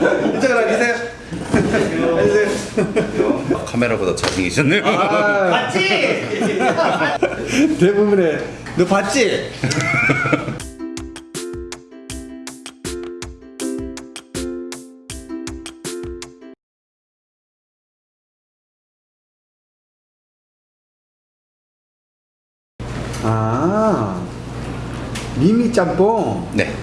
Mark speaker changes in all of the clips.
Speaker 1: 이쪽으로 앉으세요. 앉으세요.
Speaker 2: 카메라보다 잘생기셨네요.
Speaker 1: 아,
Speaker 3: 맞지?
Speaker 1: 대부분의 너 봤지? 아 미미 짬뽕.
Speaker 2: 네.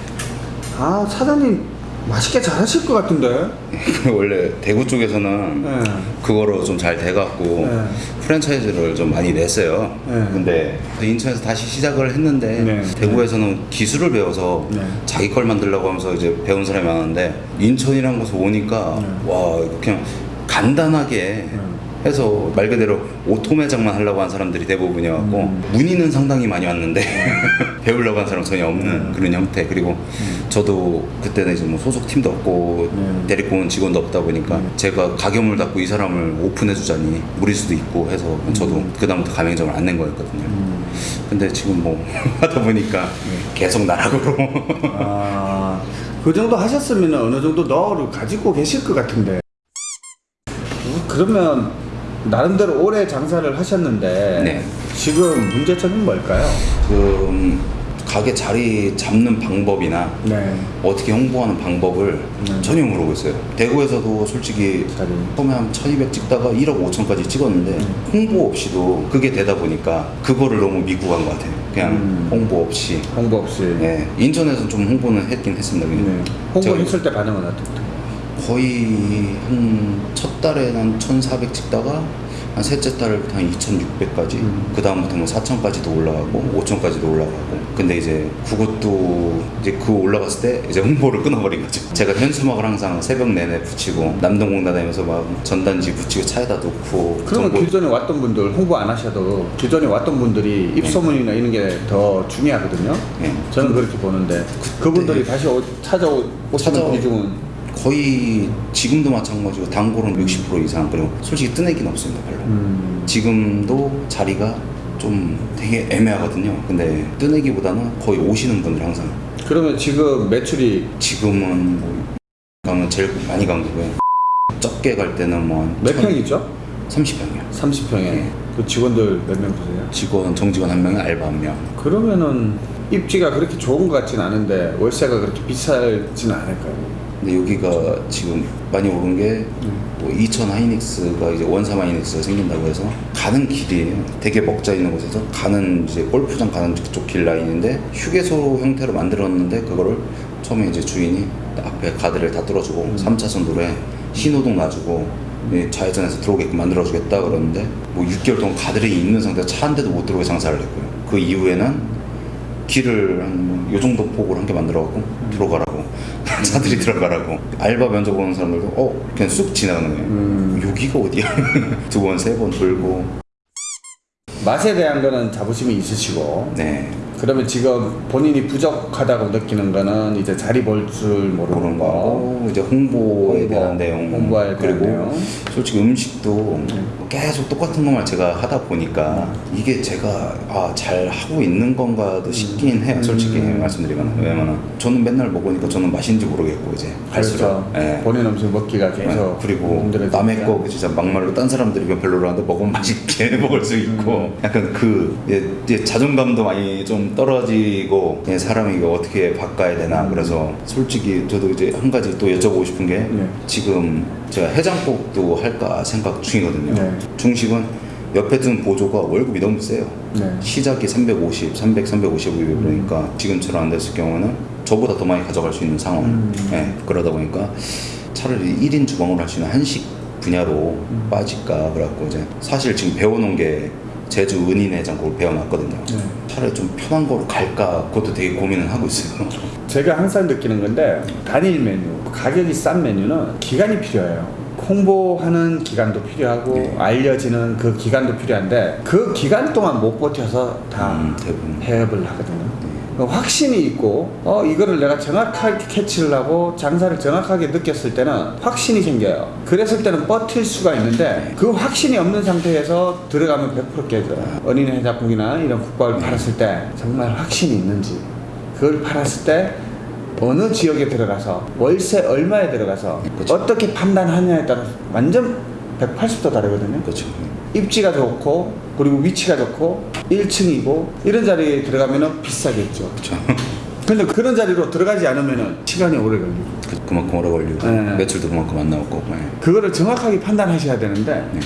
Speaker 1: 아 사장님 맛있게 잘 하실 것 같은데.
Speaker 2: 원래 대구 쪽에서는
Speaker 1: 네.
Speaker 2: 그거로 좀 잘 돼갖고
Speaker 1: 네.
Speaker 2: 프랜차이즈를 좀 많이 냈어요.
Speaker 1: 네.
Speaker 2: 근데 인천에서 다시 시작을 했는데
Speaker 1: 네.
Speaker 2: 대구에서는 기술을 배워서
Speaker 1: 네.
Speaker 2: 자기 걸 만들려고 하면서 이제 배운 사람이 많은데 인천이란 곳에 오니까
Speaker 1: 네.
Speaker 2: 와 그냥 간단하게 해서 말 그대로 auto 매장만 하려고 한 사람들이 대부분이었고
Speaker 1: 음.
Speaker 2: 문의는 상당히 많이 왔는데 배우려고 한 사람 전혀 없는
Speaker 1: 음.
Speaker 2: 그런 형태 그리고 저도 그때는 이제 뭐 소속 팀도 없고
Speaker 1: 음.
Speaker 2: 데리고 온 직원도 없다 보니까 제가 가게문을 닫고 이 사람을 오픈해 주자니 무리수도 있고 해서 저도 그 다음부터 가맹점을 안 낸 거였거든요. 근데 지금 뭐 하다 보니까 계속 나락으로
Speaker 1: 아, 그 정도 하셨으면 어느 정도 너를 가지고 계실 것 같은데. 그러면 나름대로 오래 장사를 하셨는데
Speaker 2: 네.
Speaker 1: 지금 문제점은 뭘까요?
Speaker 2: 그 가게 자리 잡는 방법이나
Speaker 1: 네.
Speaker 2: 어떻게 홍보하는 방법을
Speaker 1: 네.
Speaker 2: 전혀 모르고 있어요. 대구에서도 솔직히
Speaker 1: 자리.
Speaker 2: 처음에 한 1200 찍다가 1억 5천까지 찍었는데 홍보 없이도 그게 되다 보니까 그거를 너무 미국한 것 같아요. 그냥
Speaker 1: 음.
Speaker 2: 홍보 없이.
Speaker 1: 홍보 없이.
Speaker 2: 네. 인천에서는 좀 홍보는 했긴 했습니다.
Speaker 1: 네. 홍보 했을 때 반응은 어떻게?
Speaker 2: 거의 한 첫 달에 한 1,400 찍다가 한 셋째 달부터 한 2,600까지
Speaker 1: 음.
Speaker 2: 그 다음부터 뭐 4,000까지도 올라가고 5,000까지도 올라가고 근데 이제 그것도 이제 그 올라갔을 때 이제 홍보를 끊어버린 거죠 제가 현수막을 항상 새벽 내내 붙이고 남동공 다니면서 막 전단지 붙이고 차에다 놓고
Speaker 1: 그러면
Speaker 2: 정보-
Speaker 1: 기존에 왔던 분들 홍보 안 하셔도 기존에 왔던 분들이 입소문이나 이런 게 더 중요하거든요.
Speaker 2: 네.
Speaker 1: 저는 그렇게 보는데 그분들이 다시 오, 찾아오시는
Speaker 2: 찾아오-
Speaker 1: 비중은
Speaker 2: 거의 지금도 마찬가지고 단골은 60% 이상 그리고 솔직히 뜨내기는 없습니다 별로
Speaker 1: 음,
Speaker 2: 지금도 자리가 좀 되게 애매하거든요. 근데 뜨내기보다는 거의 오시는 분들 항상
Speaker 1: 그러면 지금 매출이
Speaker 2: 지금은 뭐 가면 제일 많이 간 거고요. 적게 갈 때는 뭐한
Speaker 1: 몇 평이죠?
Speaker 2: 30평이요.
Speaker 1: 30평에
Speaker 2: 네.
Speaker 1: 그 직원들 몇명 되세요?
Speaker 2: 직원 정직원 한 명에 알바 한 명.
Speaker 1: 그러면은 입지가 그렇게 좋은 것 같진 않은데 월세가 그렇게 비싸지는 않을까요?
Speaker 2: 근데 여기가 지금 많이 오른 게 뭐 이천 하이닉스가 이제 원삼 하이닉스가 생긴다고 해서 가는 길이에요. 되게 먹자 있는 곳에서 가는 이제 골프장 가는 그쪽 길 라인인데 휴게소 형태로 만들었는데 그거를 처음에 이제 주인이 앞에 가드를 다 뚫어주고 삼 3차선 도로에 신호등 놔주고 이 좌회전해서 들어오게끔 만들어주겠다 그러는데 뭐 6개월 동안 가드레이 있는 상태에서 차한 대도 못 들어오게 장사를 했고요. 그 이후에는 길을 한 요 정도 폭으로 한 개 만들어갖고 들어가라고 차들이 들어가라고. 알바 면접 오는 사람들도 어 그냥 쑥 지나가는 거예요.
Speaker 1: 음.
Speaker 2: 여기가 어디야? 두 번 세 번 돌고.
Speaker 1: 맛에 대한 거는 자부심이 있으시고.
Speaker 2: 네
Speaker 1: 그러면 지금 본인이 부족하다고 느끼는 거는 이제 자리 볼줄 모르는
Speaker 2: 거거 이제 홍보에
Speaker 1: 홍보,
Speaker 2: 대한 내용
Speaker 1: 홍보에 대한
Speaker 2: 그리고
Speaker 1: 내용.
Speaker 2: 솔직히 음식도 계속 똑같은 것만 제가 하다 보니까 이게 제가 아, 잘 하고 있는 건가도 싶긴 해요 솔직히
Speaker 1: 음.
Speaker 2: 말씀드리면 왜냐면 저는 맨날 먹으니까 저는 맛인지 모르겠고 이제 갈수록
Speaker 1: 그렇죠.
Speaker 2: 예.
Speaker 1: 본인 음식 먹기가 계속
Speaker 2: 네, 그리고. 남의 거 진짜 막말로 딴 사람들이 별로라는데 먹으면 맛있게 먹을 수 있고 약간 그 예, 예, 자존감도 많이 좀 떨어지고 예, 사람이 어떻게 바꿔야 되나 그래서 솔직히 저도 이제 한 가지 또 여쭤보고 싶은 게
Speaker 1: 네.
Speaker 2: 지금 제가 해장국도 할까 생각 중이거든요
Speaker 1: 네.
Speaker 2: 중식은 옆에 든 보조가 월급이 너무 세요
Speaker 1: 네.
Speaker 2: 시작이 350, 300, 350이고 그러니까 지금처럼 안 됐을 경우는 저보다 더 많이 가져갈 수 있는 상황.
Speaker 1: 음.
Speaker 2: 예, 그러다 보니까 차라리 1인 주방으로 할 수 있는 한식 분야로
Speaker 1: 음.
Speaker 2: 빠질까 그래갖고 이제 사실 지금 배워놓은 게 제주 은인해장국을 배워놨거든요.
Speaker 1: 네.
Speaker 2: 차라리 좀 편한 거로 갈까 그것도 되게 고민을 하고 있어요.
Speaker 1: 제가 항상 느끼는 건데 단일 메뉴 가격이 싼 메뉴는 기간이 필요해요 홍보하는 기간도 필요하고
Speaker 2: 네.
Speaker 1: 알려지는 그 기간도 필요한데 그 기간 동안 못 버텨서 다
Speaker 2: 음, 대부분.
Speaker 1: 해업을 하거든요 그 확신이 있고 어 이거를 내가 정확하게 캐치를 하고 장사를 정확하게 느꼈을 때는 확신이 생겨요. 그랬을 때는 버틸 수가 있는데 그 확신이 없는 상태에서 들어가면 100% 깨져요 어린이 해장국이나 이런 국밥을 팔았을 때 정말 확신이 있는지 그걸 팔았을 때 어느 지역에 들어가서 월세 얼마에 들어가서
Speaker 2: 그쵸.
Speaker 1: 어떻게 판단하냐에 따라서 완전 180도 다르거든요.
Speaker 2: 그렇죠.
Speaker 1: 입지가 좋고 그리고 위치가 좋고 1층이고 이런 자리에 들어가면은 비싸겠죠.
Speaker 2: 그렇죠.
Speaker 1: 근데 그런 자리로 들어가지 않으면은 시간이 오래 걸리고
Speaker 2: 그- 그만큼 오래 걸리고
Speaker 1: 네.
Speaker 2: 매출도 그만큼 안 나오고. 네.
Speaker 1: 그거를 정확하게 판단하셔야 되는데
Speaker 2: 네.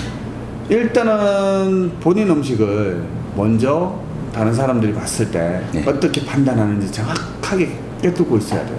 Speaker 1: 일단은 본인 음식을 먼저 다른 사람들이 봤을 때
Speaker 2: 네.
Speaker 1: 어떻게 판단하는지 정확하게 꿰뚫고 있어야 돼요.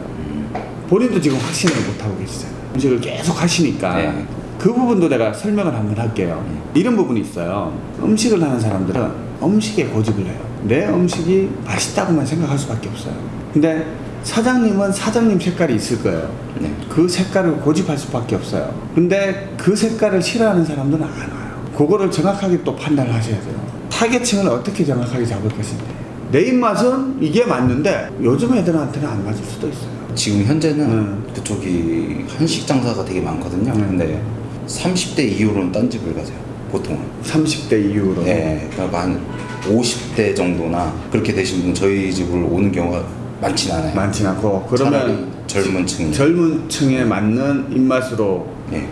Speaker 1: 본인도 지금 확신을 못 하고 계시잖아요. 음식을 계속 하시니까
Speaker 2: 네.
Speaker 1: 그 부분도 내가 설명을 한번 할게요. 이런 부분이 있어요. 음식을 하는 사람들은 음식에 고집을 해요. 내 음식이 맛있다고만 생각할 수밖에 없어요. 근데 사장님은 사장님 색깔이 있을 거예요.
Speaker 2: 네.
Speaker 1: 그 색깔을 고집할 수밖에 없어요. 근데 그 색깔을 싫어하는 사람들은 안 와요. 그거를 정확하게 또 판단을 하셔야 돼요. 타겟층을 어떻게 정확하게 잡을 것인지. 내 입맛은 이게 맞는데 요즘 애들한테는 안 맞을 수도 있어요.
Speaker 2: 지금 현재는
Speaker 1: 음.
Speaker 2: 그쪽이 한식 장사가 되게 많거든요.
Speaker 1: 음.
Speaker 2: 근데 30대 이후로는 딴 집을 가세요. 보통은.
Speaker 1: 30대 이후로.
Speaker 2: 네. 그러니까 한 50대 정도나 그렇게 되신 분은 저희 집을 오는 경우가 많진 않아요.
Speaker 1: 많진 않고 그러면
Speaker 2: 젊은 층이.
Speaker 1: 젊은 층에 맞는 입맛으로
Speaker 2: 네.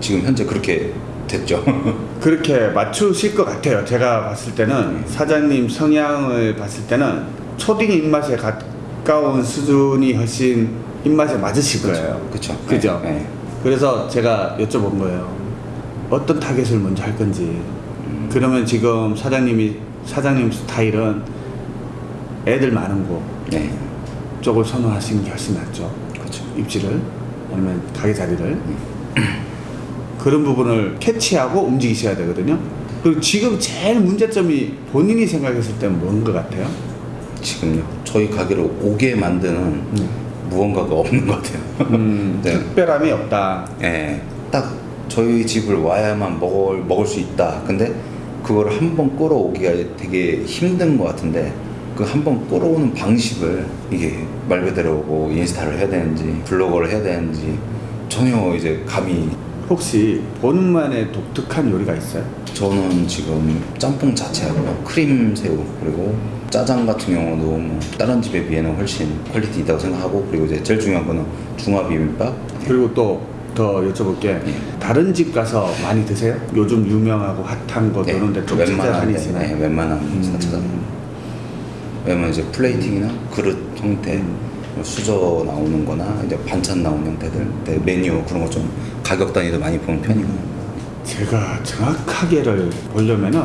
Speaker 2: 지금 현재 그렇게 됐죠.
Speaker 1: 그렇게 맞추실 것 같아요. 제가 봤을 때는 사장님 성향을 봤을 때는 초딩 입맛에 가까운 수준이 훨씬 입맛에 맞으실 거예요.
Speaker 2: 그렇죠.
Speaker 1: 그죠?
Speaker 2: 네.
Speaker 1: 그래서 제가 여쭤본 거예요. 어떤 타겟을 먼저 할 건지. 그러면 지금 사장님이 사장님 스타일은 애들 많은 곳
Speaker 2: 네.
Speaker 1: 쪽을 선호하시는 게 훨씬 낫죠.
Speaker 2: 그렇죠.
Speaker 1: 입지를 아니면 가게 자리를 그런 부분을 캐치하고 움직이셔야 되거든요. 그리고 지금 제일 문제점이 본인이 생각했을 때는 뭔 것 같아요?
Speaker 2: 지금요. 저희 가게를 오게 만드는 무언가가 없는 것 같아요.
Speaker 1: 음,
Speaker 2: 네.
Speaker 1: 특별함이 없다.
Speaker 2: 예, 딱 저희 집을 와야만 먹을 먹을 수 있다. 근데 그걸 한 번 끌어오기가 되게 힘든 것 같은데 그 한 번 끌어오는 방식을 이게 말 그대로 뭐 인스타를 해야 되는지 블로거를 해야 되는지 전혀 이제 감이
Speaker 1: 혹시 본인만의 독특한 요리가 있어요?
Speaker 2: 저는 지금 짬뽕 자체하고요 크림 새우 그리고 짜장 같은 경우도 뭐 다른 집에 비해는 훨씬 quality 있다고 생각하고 그리고 이제 제일 중요한 거는 중화 비빔밥
Speaker 1: 그리고 또 더 여쭤볼게
Speaker 2: 예.
Speaker 1: 다른 집 가서 많이 드세요? 요즘 유명하고 핫한 거
Speaker 2: 네,
Speaker 1: 이런 데좀
Speaker 2: 웬만한 데? 네, 웬만한
Speaker 1: 음.
Speaker 2: 음. 찾아 왜냐면 이제 plating이나 그릇 형태
Speaker 1: 음.
Speaker 2: 뭐 수저 나오는 거나 이제 반찬 나오는 형태들 네, 메뉴 그런 거좀 가격 단위도 많이 보는 편이고
Speaker 1: 제가 정확하게를 보려면은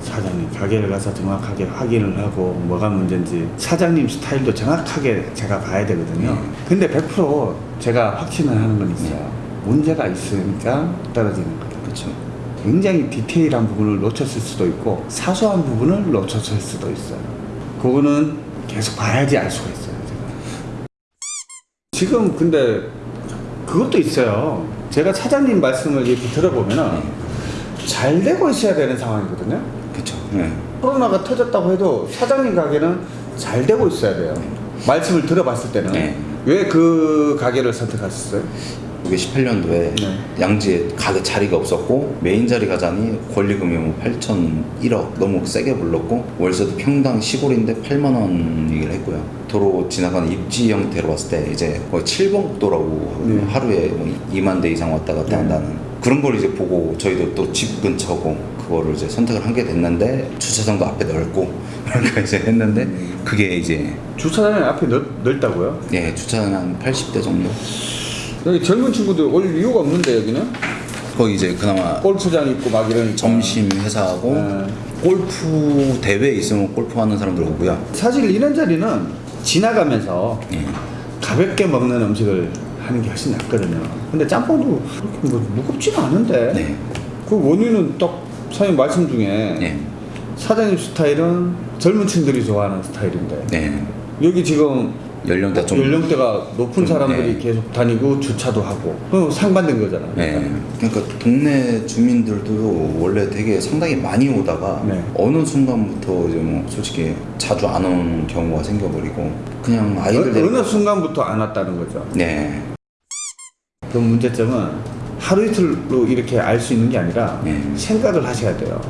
Speaker 1: 사장님 가게를 가서 정확하게 확인을 하고 뭐가 문제인지 사장님 스타일도 정확하게 제가 봐야 되거든요.
Speaker 2: 네.
Speaker 1: 근데 100% 제가 확신을 하는 건 있어요. 문제가 있으니까 떨어지는 거예요.
Speaker 2: 그렇죠
Speaker 1: 굉장히 디테일한 부분을 놓쳤을 수도 있고 사소한 부분을 놓쳤을 수도 있어요. 그거는 계속 봐야지 알 수가 있어요. 제가. 지금 근데 그것도 있어요. 제가 사장님 말씀을 이렇게 들어보면은 잘 되고 있어야 되는 상황이거든요.
Speaker 2: 그렇죠 네.
Speaker 1: 코로나가 터졌다고 해도 사장님 가게는 잘 되고 있어야 돼요. 말씀을 들어봤을 때는
Speaker 2: 네.
Speaker 1: 왜그 가게를 선택하셨어요?
Speaker 2: 그게 18년도에
Speaker 1: 네.
Speaker 2: 양지에 가게 자리가 없었고 메인 자리 가자니 권리금이 뭐 8천 1억 너무 세게 불렀고 월세도 평당 시골인데 8만 원 얘기를 했고요 도로 지나가는 입지 형태로 봤을 때 이제 거의 7번 국도라고 하거든요.
Speaker 1: 네.
Speaker 2: 하루에 뭐 2만 대 이상 왔다 갔다
Speaker 1: 네.
Speaker 2: 한다는 그런 걸 이제 보고 저희도 또 집 근처고 그거를 이제 선택을 하게 됐는데 주차장도 앞에 넓고 그러니까 이제 했는데 그게 이제
Speaker 1: 주차장이 앞에 넓, 넓다고요?
Speaker 2: 예 주차장 한 80대 정도
Speaker 1: 여기 젊은 친구들 올 이유가 없는데 여기는
Speaker 2: 거기 이제 그나마
Speaker 1: 골프장 있고 막 이러니까
Speaker 2: 점심 회사하고
Speaker 1: 네.
Speaker 2: 골프 대회 있으면 골프 하는 사람들 오고요.
Speaker 1: 사실 이런 자리는 지나가면서
Speaker 2: 예.
Speaker 1: 가볍게 먹는 음식을 하는 게 훨씬 낫거든요. 근데 짬뽕도 그렇게 뭐 무겁지는 않은데
Speaker 2: 네.
Speaker 1: 그 원인은 딱 사장님 말씀 중에
Speaker 2: 예.
Speaker 1: 사장님 스타일은 젊은 층들이 좋아하는 스타일인데
Speaker 2: 네.
Speaker 1: 여기 지금
Speaker 2: 연령대 좀
Speaker 1: 연령대가 높은
Speaker 2: 좀,
Speaker 1: 사람들이
Speaker 2: 네.
Speaker 1: 계속 다니고 주차도 하고 그럼 상반된 거잖아요.
Speaker 2: 네. 그러니까 동네 주민들도 원래 되게 상당히 많이 오다가
Speaker 1: 네.
Speaker 2: 어느 순간부터 이제 뭐 솔직히 자주 안 오는 경우가 생겨버리고 그냥 아이들
Speaker 1: 어, 어느 순간부터 안 왔다는 거죠.
Speaker 2: 네.
Speaker 1: 그 문제점은 하루 이틀로 이렇게 알 수 있는 게 아니라
Speaker 2: 네.
Speaker 1: 생각을 하셔야 돼요.